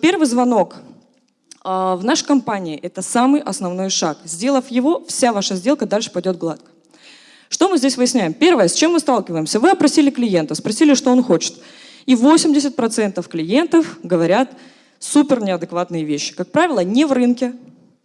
Первый звонок а, в нашей компании – это самый основной шаг. Сделав его, вся ваша сделка дальше пойдет гладко. Что мы здесь выясняем? Первое, с чем мы сталкиваемся? Вы опросили клиента, спросили, что он хочет. И 80% клиентов говорят супер неадекватные вещи. Как правило, не в рынке.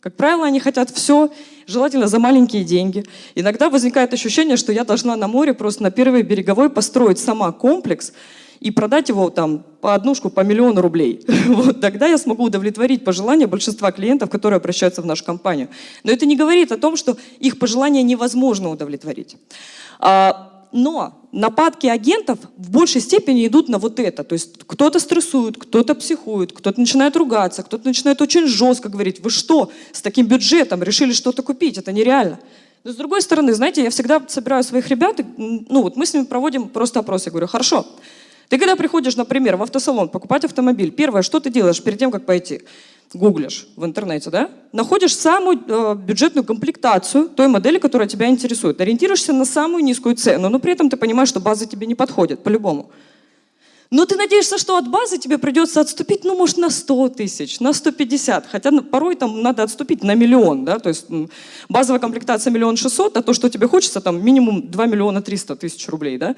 Как правило, они хотят все, желательно за маленькие деньги. Иногда возникает ощущение, что я должна на море просто на первой береговой построить сама комплекс, и продать его там по однушку по миллиону рублей. Вот, тогда я смогу удовлетворить пожелания большинства клиентов, которые обращаются в нашу компанию. Но это не говорит о том, что их пожелания невозможно удовлетворить. А, но нападки агентов в большей степени идут на вот это. То есть кто-то стрессует, кто-то психует, кто-то начинает ругаться, кто-то начинает очень жестко говорить, вы что, с таким бюджетом решили что-то купить, это нереально. Но с другой стороны, знаете, я всегда собираю своих ребят, ну вот мы с ними проводим просто опрос, я говорю, хорошо, ты когда приходишь, например, в автосалон покупать автомобиль, первое, что ты делаешь перед тем, как пойти? Гуглишь в интернете, да? Находишь самую э, бюджетную комплектацию той модели, которая тебя интересует. Ориентируешься на самую низкую цену, но при этом ты понимаешь, что база тебе не подходит, по-любому. Но ты надеешься, что от базы тебе придется отступить, ну, может, на 100 тысяч, на 150, хотя порой там надо отступить на миллион, да, то есть базовая комплектация миллион шестьсот, а то, что тебе хочется, там минимум 2 миллиона 300 тысяч рублей, да.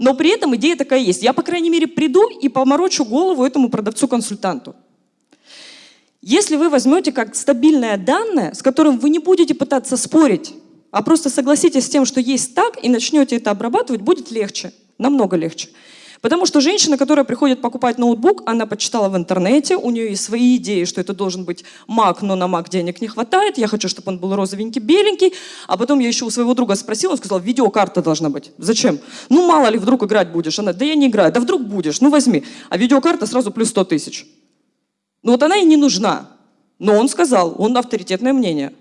Но при этом идея такая есть. Я, по крайней мере, приду и поморочу голову этому продавцу-консультанту. Если вы возьмете как стабильное данное, с которым вы не будете пытаться спорить, а просто согласитесь с тем, что есть так, и начнете это обрабатывать, будет легче, намного легче. Потому что женщина, которая приходит покупать ноутбук, она почитала в интернете, у нее есть свои идеи, что это должен быть Mac, но на Mac денег не хватает, я хочу, чтобы он был розовенький, беленький. А потом я еще у своего друга спросила, он сказал, видеокарта должна быть. Зачем? Ну, мало ли, вдруг играть будешь. Она, да я не играю. Да вдруг будешь, ну возьми. А видеокарта сразу плюс 100 тысяч. Ну вот она и не нужна. Но он сказал, он авторитетное мнение.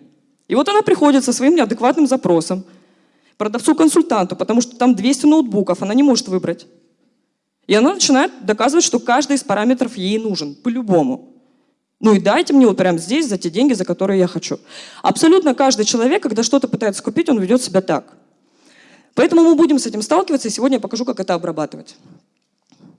И вот она приходит со своим неадекватным запросом продавцу-консультанту, потому что там 200 ноутбуков, она не может выбрать. И она начинает доказывать, что каждый из параметров ей нужен, по-любому. Ну и дайте мне вот прямо здесь за те деньги, за которые я хочу. Абсолютно каждый человек, когда что-то пытается купить, он ведет себя так. Поэтому мы будем с этим сталкиваться, и сегодня я покажу, как это обрабатывать.